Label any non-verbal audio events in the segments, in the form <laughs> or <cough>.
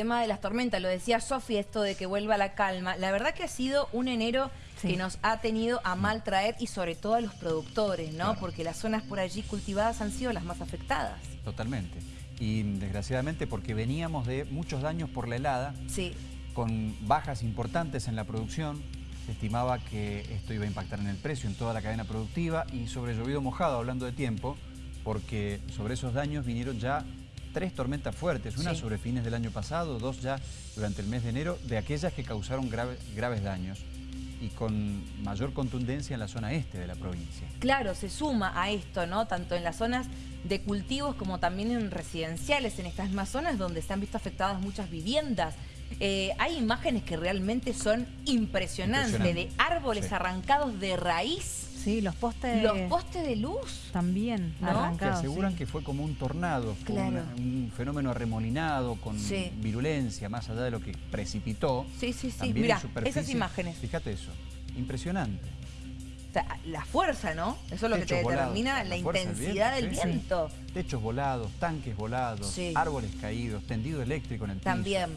tema de las tormentas, lo decía Sofi, esto de que vuelva la calma. La verdad que ha sido un enero que nos ha tenido a mal traer y sobre todo a los productores, ¿no? Porque las zonas por allí cultivadas han sido las más afectadas. Totalmente. Y desgraciadamente porque veníamos de muchos daños por la helada, sí. con bajas importantes en la producción, se estimaba que esto iba a impactar en el precio, en toda la cadena productiva y sobre llovido mojado, hablando de tiempo, porque sobre esos daños vinieron ya tres tormentas fuertes, una sobre fines del año pasado, dos ya durante el mes de enero, de aquellas que causaron graves daños y con mayor contundencia en la zona este de la provincia. Claro, se suma a esto, ¿no? Tanto en las zonas de cultivos como también en residenciales, en estas mismas zonas donde se han visto afectadas muchas viviendas. Eh, hay imágenes que realmente son impresionantes, de árboles arrancados de raíz Sí, los postes... Los postes de luz. También arrancados. Que aseguran que fue como un tornado, un fenomeneno remolinado, con virulencia, más allá de lo que precipitó. Sí, sí, sí. Mira, esas imágenes. Fíjate eso, impresionante. O sea, la fuerza, ¿no? Eso es lo que te determina la, intensidad del viento. Techos volados, tanques volados, árboles caídos, tendido eléctrico en el piso. También.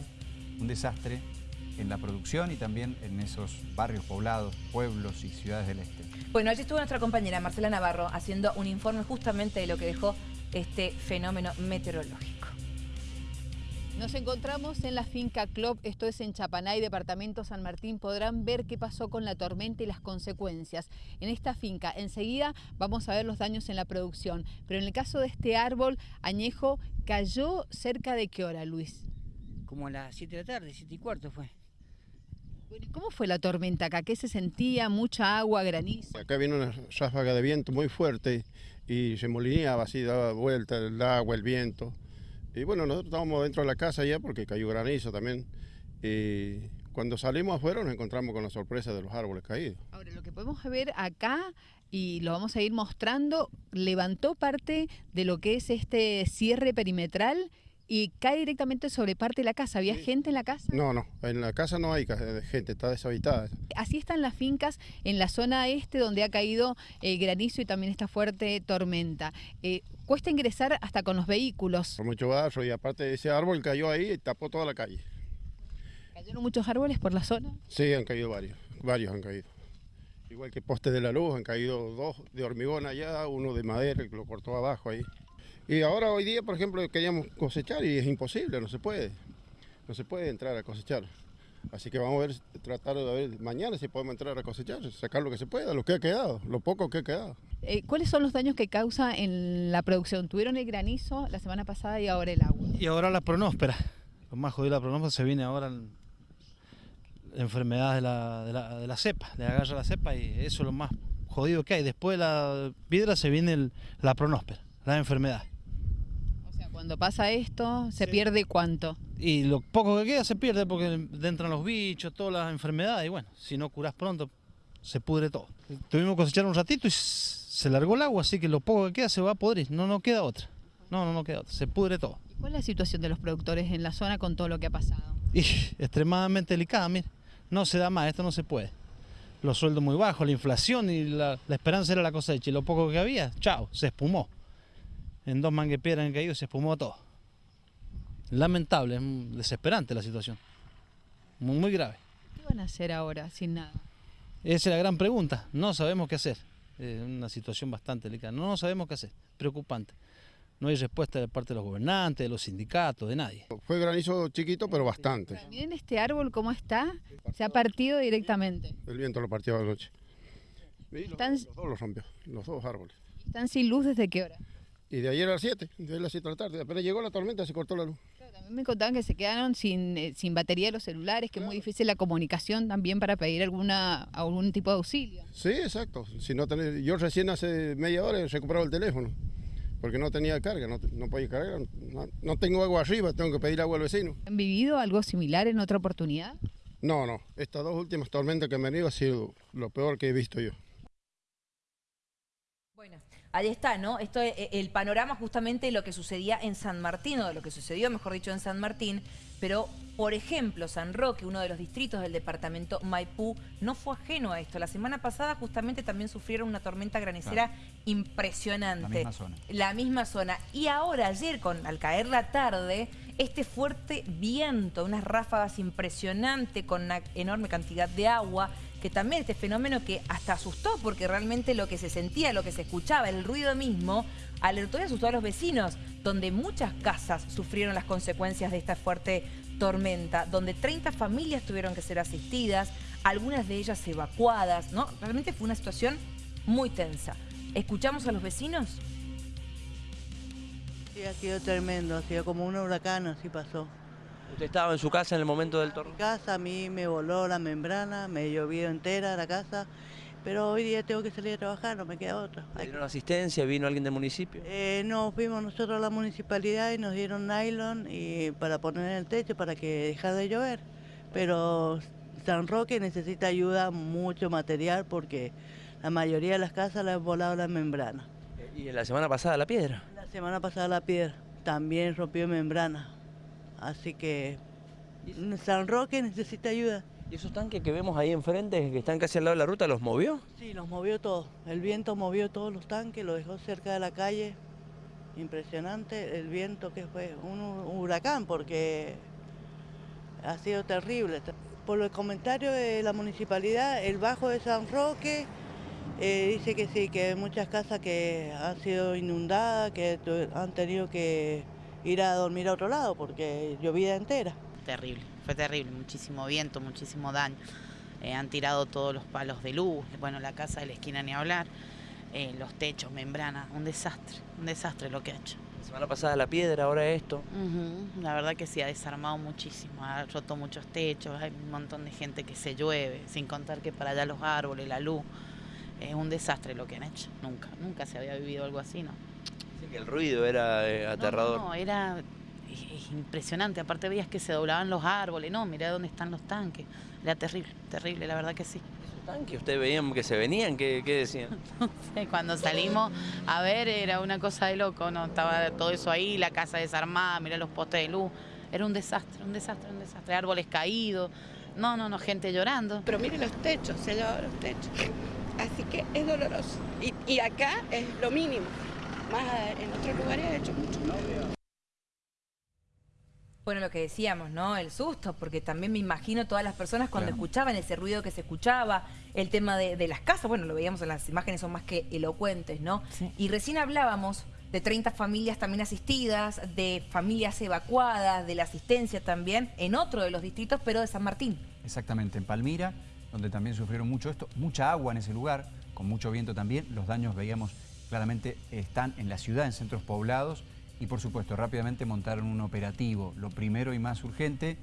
Un desastre en la producción y también en esos barrios poblados, pueblos y ciudades del este. Bueno, allí estuvo nuestra compañera Marcela Navarro haciendo un informe justamente de lo que dejó este fenómeno meteorológico. Nos encontramos en la finca Club, esto es en Chapanay, departamento San Martín. Podrán ver qué pasó con la tormenta y las consecuencias. En esta finca, enseguida vamos a ver los daños en la producción. Pero en el caso de este árbol añejo, ¿cayó cerca de qué hora, Luis? Como a las 7 de la tarde, 7 y cuarto fue. ¿Cómo fue la tormenta acá? ¿Qué se sentía? ¿Mucha agua, granizo? Acá vino una ráfaga de viento muy fuerte y se molineaba así, daba vuelta el agua, el viento. Y bueno, nosotros estábamos dentro de la casa ya porque cayó granizo también. Y cuando salimos afuera nos encontramos con la sorpresa de los árboles caídos. Ahora, lo que podemos ver acá y lo vamos a ir mostrando, levantó parte de lo que es este cierre perimetral y cae directamente sobre parte de la casa. ¿Había gente en la casa? No, no, en la casa no hay gente, está deshabitada. Así están las fincas en la zona este donde ha caído el eh, granizo y también esta fuerte tormenta. Eh, cuesta ingresar hasta con los vehículos. Por mucho barro y aparte ese árbol cayó ahí y tapó toda la calle. ¿Cayeron muchos árboles por la zona? Sí, han caído varios, varios han caído. Igual que postes de la luz, han caído dos de hormigón allá, uno de madera que lo cortó abajo ahí. Y ahora hoy día, por ejemplo, queríamos cosechar y es imposible, no se puede. No se puede entrar a cosechar. Así que vamos a ver, tratar de ver mañana si podemos entrar a cosechar, sacar lo que se pueda, lo que ha quedado, lo poco que ha quedado. Eh, ¿Cuáles son los daños que causa en la producción? Tuvieron el granizo la semana pasada y ahora el agua. Y ahora la pronóspera. Lo más jodido de la pronóspera se viene ahora la enfermedad de la, de, la, de la cepa, le agarra la cepa y eso es lo más jodido que hay. Después de la piedra se viene la pronóspera, la enfermedad. Cuando pasa esto, ¿se pierde cuánto? Y lo poco que queda se pierde porque entran los bichos, todas las enfermedades y bueno, si no curas pronto se pudre todo. Tuvimos que cosechar un ratito y se largó el agua, así que lo poco que queda se va a podrir, no, no queda otra. No, no, no queda otra, se pudre todo. ¿Y cuál es la situación de los productores en la zona con todo lo que ha pasado? Y extremadamente delicada, mire, no se da más, esto no se puede. Los sueldos muy bajos, la inflación y la, la esperanza era la cosecha y lo poco que había, chao, se espumó en dos manguepiedras han caído y se espumó todo. Lamentable, desesperante la situación. Muy, muy grave. ¿Qué van a hacer ahora sin nada? Esa es la gran pregunta. No sabemos qué hacer. Es una situación bastante delicada. No, no sabemos qué hacer. Preocupante. No hay respuesta de parte de los gobernantes, de los sindicatos, de nadie. Fue granizo chiquito, pero bastante. Miren este árbol cómo está. Se ha partido directamente. El viento lo partió anoche. los dos lo rompió, los dos árboles. ¿Están sin luz desde qué hora? Y de ayer a las 7, de las 7 de la tarde, apenas llegó la tormenta se cortó la luz. también me contaban que se quedaron sin, eh, sin batería de los celulares, que es muy difícil la comunicación también para pedir alguna algún tipo de auxilio. Sí, exacto. Si no tenés, yo recién hace media hora he recuperado el teléfono, porque no tenía carga, no, no podía cargar, no, tengo agua arriba, tengo que pedir agua al vecino. ¿Han vivido algo similar en otra oportunidad? No, no. Estas dos últimas tormentas que han venido ha sido lo peor que he visto yo. Bueno, ahí está, ¿no? Esto es eh, el panorama justamente de lo que sucedía en San Martín, o de lo que sucedió, mejor dicho, en San Martín, pero Por ejemplo, San Roque, uno de los distritos del departamento Maipú, no fue ajeno a esto. La semana pasada justamente también sufrieron una tormenta granizera impresionante. La misma zona. La misma zona. Y ahora, ayer, con, al caer la tarde, este fuerte viento, unas ráfagas impresionantes con una enorme cantidad de agua, que también este fenómeno que hasta asustó porque realmente lo que se sentía, lo que se escuchaba, el ruido mismo, alertó y asustó a los vecinos, donde muchas casas sufrieron las consecuencias de esta fuerte tormenta, donde 30 familias tuvieron que ser asistidas, algunas de ellas evacuadas, ¿no? Realmente fue una situación muy tensa. ¿Escuchamos a los vecinos? Sí, ha sido tremendo, ha sido como un huracán, así pasó. ¿Usted estaba en su casa en el momento del En tornado? mi casa a mí me voló la membrana, me llovió entera la casa, pero hoy día tengo que salir a trabajar, no me queda otra. ¿Le dieron asistencia? ¿Vino alguien del municipio? Eh, no, fuimos nosotros a la municipalidad y nos dieron nylon y para poner en el techo para que dejara de llover. Pero San Roque necesita ayuda, mucho material, porque la mayoría de las casas le han volado la membrana. ¿Y la semana pasada la piedra? La semana pasada la piedra también rompió membrana. Así que San Roque necesita ayuda. ¿Y esos tanques que vemos ahí enfrente, que están casi al lado de la ruta, los movió? Sí, los movió todo. El viento movió todos los tanques, lo dejó cerca de la calle. Impresionante el viento que fue un hu- huracán porque ha sido terrible. Por los comentarios de la municipalidad, el bajo de San Roque eh, dice que sí, que hay muchas casas que han sido inundadas, que han tenido que ir a dormir a otro lado porque llovía entera. Terrible, fue terrible, muchísimo viento, muchísimo daño. Eh, han tirado todos los palos de luz, bueno, la casa de la esquina ni hablar, eh, los techos, membrana, un desastre, un desastre lo que ha hecho. La semana pasada la piedra, ahora esto. La verdad que sí, ha desarmado muchísimo, ha roto muchos techos, hay un montón de gente que se llueve, sin contar que para allá los árboles, la luz, es un desastre lo que han hecho, nunca, nunca se había vivido algo así, ¿no? Dicen que el ruido era eh, aterrador. No, no, era es- es impresionante. Aparte veías que se doblaban los árboles. No, mirá dónde están los tanques. Era terrible, terrible, la verdad que sí. ¿Esos tanques ustedes veían que se venían? ¿Qué, qué decían? <laughs> Cuando salimos a ver era una cosa de loco, ¿no? Estaba todo eso ahí, la casa desarmada, mirá los postes de luz. Era un desastre, un desastre, un desastre. Árboles caídos. No, no, no, gente llorando. Pero mire los techos, se ha llevado los techos. Así que es doloroso. Y, y acá es lo mínimo. Más en otros lugares ha hecho mucho. Bueno, lo que decíamos, ¿no? El susto, porque también me imagino todas las personas cuando Claro. escuchaban ese ruido que se escuchaba, el tema de, de las casas, bueno, lo veíamos en las imágenes, son más que elocuentes, ¿no? Sí. Y recién hablábamos de 30 familias también asistidas, de familias evacuadas, de la asistencia también, en otro de los distritos, pero de San Martín. Exactamente, en Palmira, donde también sufrieron mucho esto, mucha agua en ese lugar, con mucho viento también. Los daños, veíamos claramente, están en la ciudad, en centros poblados. Y por supuesto, rápidamente montaron un operativo. Lo primero y más urgente,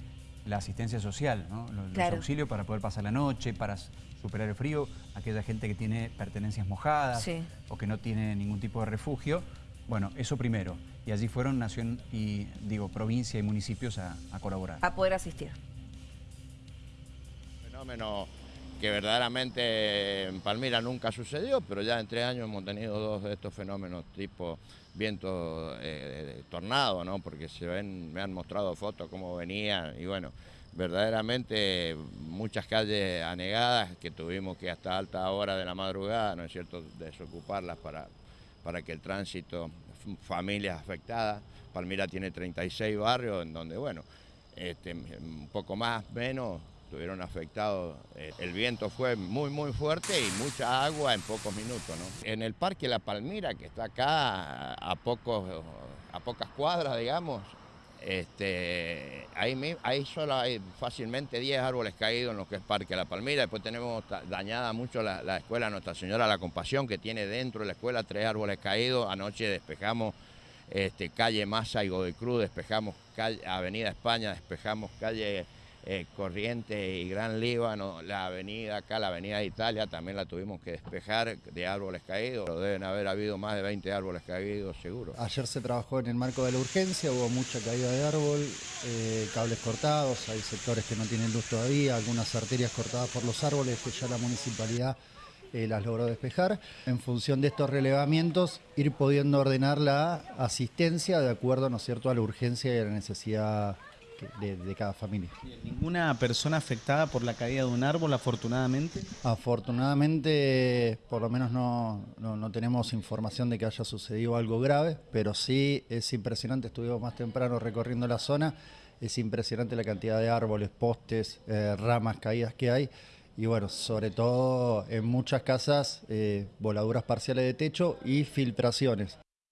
la asistencia social, ¿no? Los, Claro. auxilios para poder pasar la noche, para superar el frío, aquella gente que tiene pertenencias mojadas Sí. o que no tiene ningún tipo de refugio. Bueno, eso primero. Y allí fueron nación y, digo, provincia y municipios a, a colaborar. A poder asistir. fenómeno que verdaderamente en Palmira nunca sucedió, pero ya en tres años hemos tenido dos de estos fenómenos tipo viento eh, tornado, ¿no? Porque se ven, me han mostrado fotos cómo venían y bueno, verdaderamente muchas calles anegadas que tuvimos que hasta alta hora de la madrugada, ¿no es cierto?, desocuparlas para, para que el tránsito, familias afectadas, Palmira tiene 36 barrios en donde, bueno, este, un poco más, menos, estuvieron afectados. Eh, El viento fue muy, muy fuerte y mucha agua en pocos minutos. ¿no? En el Parque La Palmira, que está acá a, pocos, a pocas cuadras, digamos, este, ahí, ahí solo hay fácilmente 10 árboles caídos en lo que es Parque La Palmira. Después tenemos dañada mucho la, la escuela Nuestra Señora La Compasión, que tiene dentro de la escuela tres árboles caídos. Anoche despejamos este, calle Massa y Godoy Cruz, despejamos calle, Avenida España, despejamos calle eh, Corrientes y Gran Líbano, la avenida acá, la avenida de Italia, también la tuvimos que despejar de árboles caídos. Deben haber habido más de 20 árboles caídos, seguro. Ayer se trabajó en el marco de la urgencia, hubo mucha caída de árbol, eh, cables cortados, hay sectores que no tienen luz todavía, algunas arterias cortadas por los árboles que ya la municipalidad eh, las logró despejar. En función de estos relevamientos, ir pudiendo ordenar la asistencia de acuerdo, ¿no es cierto?, a la urgencia y a la necesidad de, de cada familia. ¿Ninguna persona afectada por la caída de un árbol, afortunadamente? Afortunadamente, por lo menos no, no, no tenemos información de que haya sucedido algo grave, pero sí es impresionante, estuvimos más temprano recorriendo la zona, es impresionante la cantidad de árboles, postes, eh, ramas caídas que hay. Y bueno, sobre todo en muchas casas, eh, voladuras parciales de techo y filtraciones.